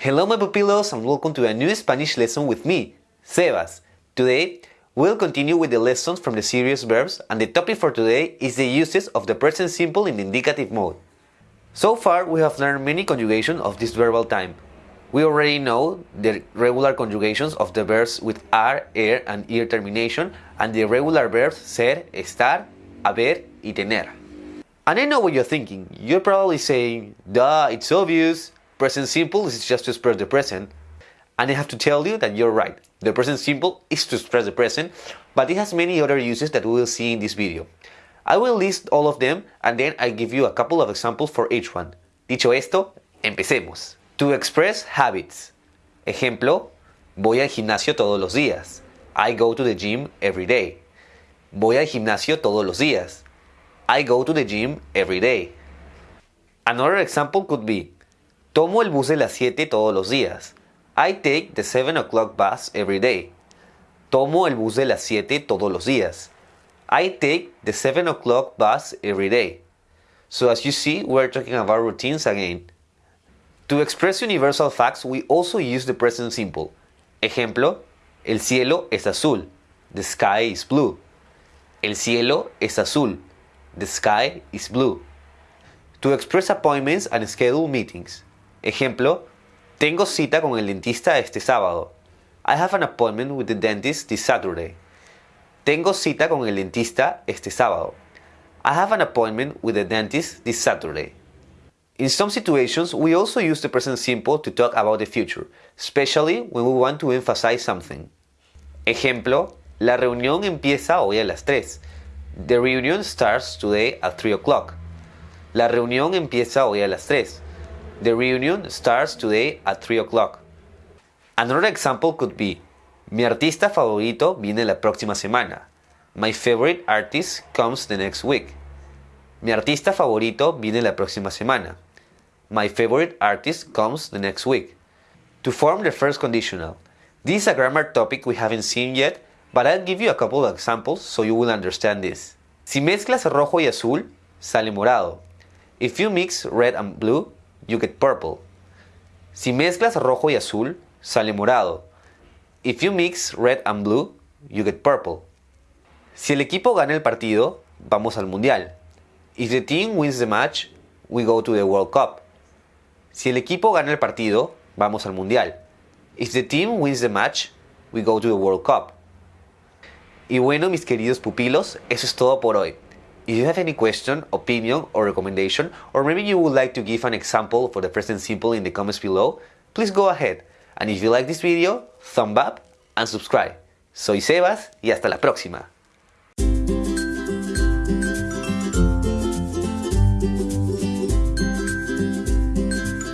Hello my pupilos and welcome to a new Spanish lesson with me, Sebas. Today, we'll continue with the lessons from the serious verbs and the topic for today is the uses of the present simple in indicative mode. So far, we have learned many conjugations of this verbal time. We already know the regular conjugations of the verbs with ar, er, and ir termination and the irregular verbs ser, estar, haber, y tener. And I know what you're thinking. You're probably saying, duh, it's obvious. Present simple is just to express the present. And I have to tell you that you're right. The present simple is to express the present, but it has many other uses that we will see in this video. I will list all of them and then I give you a couple of examples for each one. Dicho esto, empecemos. To express habits. Ejemplo, voy al gimnasio todos los días. I go to the gym every day. Voy al gimnasio todos los días. I go to the gym every day. Another example could be, tomo el bus de las 7 todos los días. I take the 7 o'clock bus every day. Tomo el bus de las 7 todos los días. I take the 7 o'clock bus every day. So as you see, we're talking about routines again. To express universal facts, we also use the present simple. Ejemplo, el cielo es azul. The sky is blue. El cielo es azul. The sky is blue. To express appointments and schedule meetings. Ejemplo, tengo cita con el dentista este sábado. I have an appointment with the dentist this Saturday. Tengo cita con el dentista este sábado. I have an appointment with the dentist this Saturday. In some situations, we also use the present simple to talk about the future, especially when we want to emphasize something. Ejemplo, la reunión empieza hoy a las 3. The reunion starts today at 3 o'clock. La reunión empieza hoy a las 3. The reunion starts today at 3 o'clock. Another example could be, mi artista favorito viene la próxima semana. My favorite artist comes the next week. Mi artista favorito viene la próxima semana. My favorite artist comes the next week. To form the first conditional. This is a grammar topic we haven't seen yet, but I'll give you a couple of examples so you will understand this. Si mezclas rojo y azul, sale morado. If you mix red and blue, you get purple. Si mezclas rojo y azul, sale morado. If you mix red and blue, you get purple. Si el equipo gana el partido, vamos al mundial. If the team wins the match, we go to the World Cup. Si el equipo gana el partido, vamos al mundial. If the team wins the match, we go to the World Cup. Y bueno, mis queridos pupilos, eso es todo por hoy. If you have any question, opinion, or recommendation, or maybe you would like to give an example for the present simple in the comments below, please go ahead. And if you like this video, thumb up and subscribe. Soy Sebas y hasta la próxima.